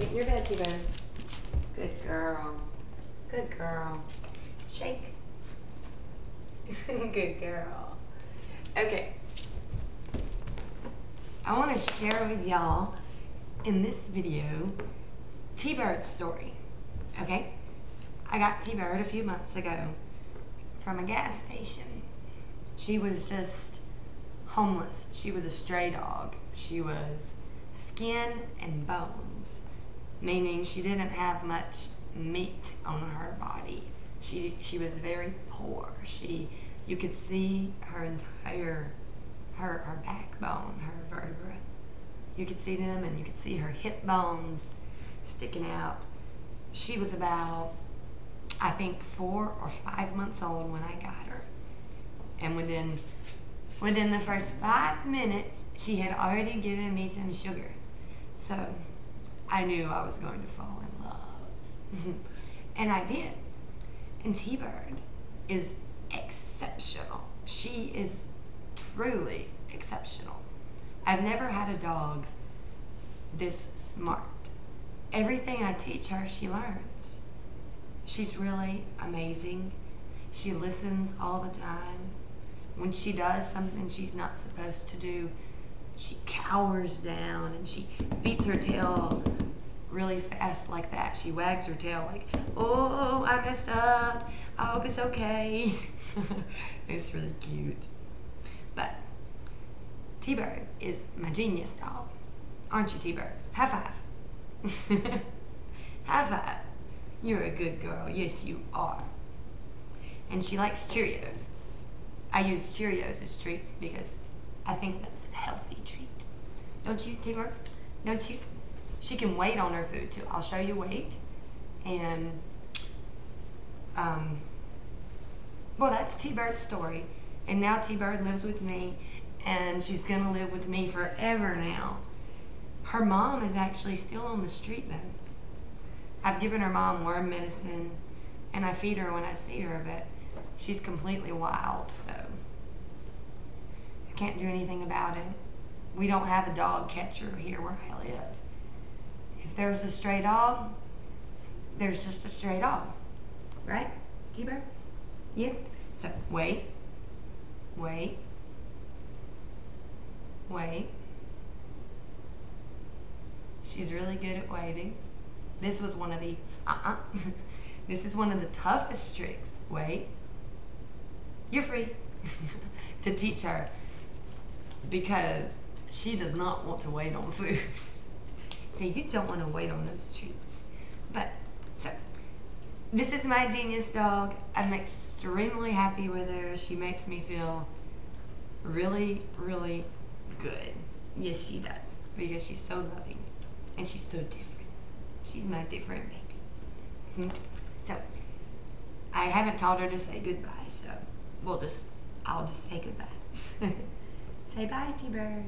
In your bed, T-Bird. Good girl. Good girl. Shake. Good girl. Okay. I want to share with y'all in this video T-Bird's story. Okay? I got T-Bird a few months ago from a gas station. She was just homeless. She was a stray dog. She was skin and bones, meaning she didn't have much meat on her body. She she was very poor. She you could see her entire her her backbone, her vertebra. You could see them and you could see her hip bones sticking out. She was about I think four or five months old when I got her. And within within the first five minutes she had already given me some sugar. So I knew I was going to fall in love. and I did. And T Bird is exceptional. She is truly exceptional. I've never had a dog this smart. Everything I teach her, she learns. She's really amazing. She listens all the time. When she does something she's not supposed to do, she cowers down and she beats her tail really fast like that. She wags her tail like, oh, I messed up. I hope it's okay. it's really cute. But T-Bird is my genius dog. Aren't you, T-Bird? High five. High five. You're a good girl. Yes, you are. And she likes Cheerios. I use Cheerios as treats because I think that's a healthy treat. Don't you, T-Bird? Don't you? She can wait on her food too. I'll show you wait. And, um, well, that's T-Bird's story. And now T-Bird lives with me and she's to live with me forever now. Her mom is actually still on the street though. I've given her mom worm medicine and I feed her when I see her, but she's completely wild, so I can't do anything about it. We don't have a dog catcher here where I live. There's a stray dog, there's just a stray dog, right, T-Bird? Yeah. So wait, wait, wait. She's really good at waiting. This was one of the, uh-uh. this is one of the toughest tricks. Wait. You're free to teach her because she does not want to wait on food. so you don't want to wait on those treats. But, so, this is my genius dog. I'm extremely happy with her. She makes me feel really, really good. Yes, she does. Because she's so loving. And she's so different. She's my different baby. Mm -hmm. So, I haven't taught her to say goodbye, so we'll just, I'll just say goodbye. say bye, T-Bird.